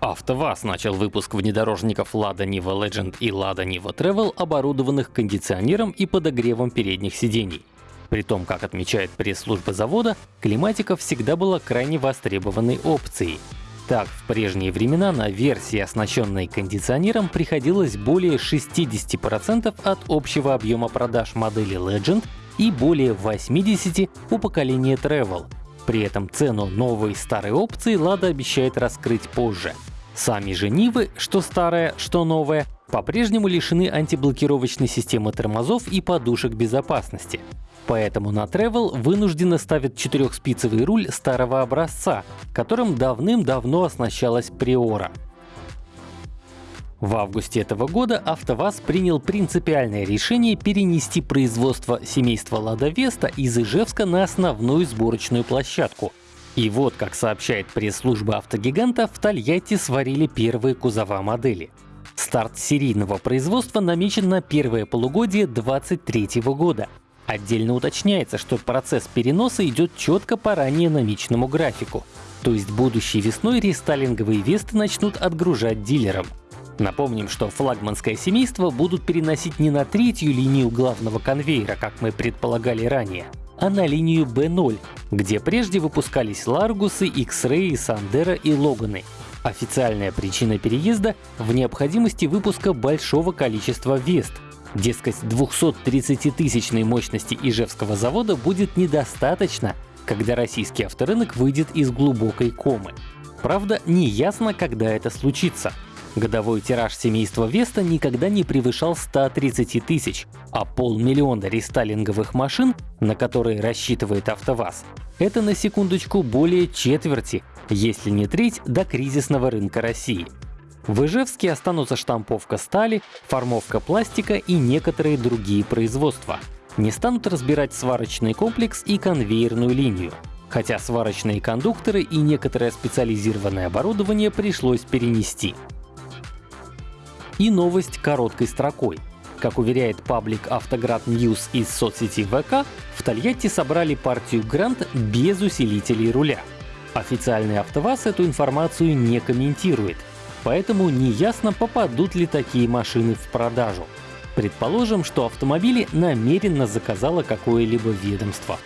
АвтоВАЗ начал выпуск внедорожников Lada Niva Legend и Lada Niva Travel, оборудованных кондиционером и подогревом передних сидений. При том, как отмечает пресс-служба завода, климатика всегда была крайне востребованной опцией. Так, в прежние времена на версии, оснащенной кондиционером, приходилось более 60% от общего объема продаж модели Legend и более 80% у поколения Travel. При этом цену новой и старой опции Lada обещает раскрыть позже. Сами же Нивы, что старая, что новая, по-прежнему лишены антиблокировочной системы тормозов и подушек безопасности. Поэтому на Travel вынужденно ставят четырехспицевый руль старого образца, которым давным-давно оснащалась Приора. В августе этого года АвтоВАЗ принял принципиальное решение перенести производство семейства Лада Веста из Ижевска на основную сборочную площадку, и вот, как сообщает пресс-служба автогиганта, в Тольятти сварили первые кузова модели. Старт серийного производства намечен на первое полугодие 2023 года. Отдельно уточняется, что процесс переноса идет четко по ранее намеченному графику. То есть будущей весной рестайлинговые Весты начнут отгружать дилерам. Напомним, что флагманское семейство будут переносить не на третью линию главного конвейера, как мы предполагали ранее, а на линию B0, где прежде выпускались Ларгусы, X-Ray, Сандера и Логаны. Официальная причина переезда в необходимости выпуска большого количества Вест. Дескать, 230-тысячной мощности Ижевского завода будет недостаточно, когда российский авторынок выйдет из глубокой комы. Правда, не ясно, когда это случится. Годовой тираж семейства Веста никогда не превышал 130 тысяч, а полмиллиона рестайлинговых машин, на которые рассчитывает АвтоВАЗ, это на секундочку более четверти, если не треть, до кризисного рынка России. В Ижевске останутся штамповка стали, формовка пластика и некоторые другие производства. Не станут разбирать сварочный комплекс и конвейерную линию. Хотя сварочные кондукторы и некоторое специализированное оборудование пришлось перенести и новость короткой строкой. Как уверяет паблик Автоград News из соцсети ВК, в Тольятти собрали партию Грант без усилителей руля. Официальный АвтоВАЗ эту информацию не комментирует, поэтому неясно, попадут ли такие машины в продажу. Предположим, что автомобили намеренно заказало какое-либо ведомство.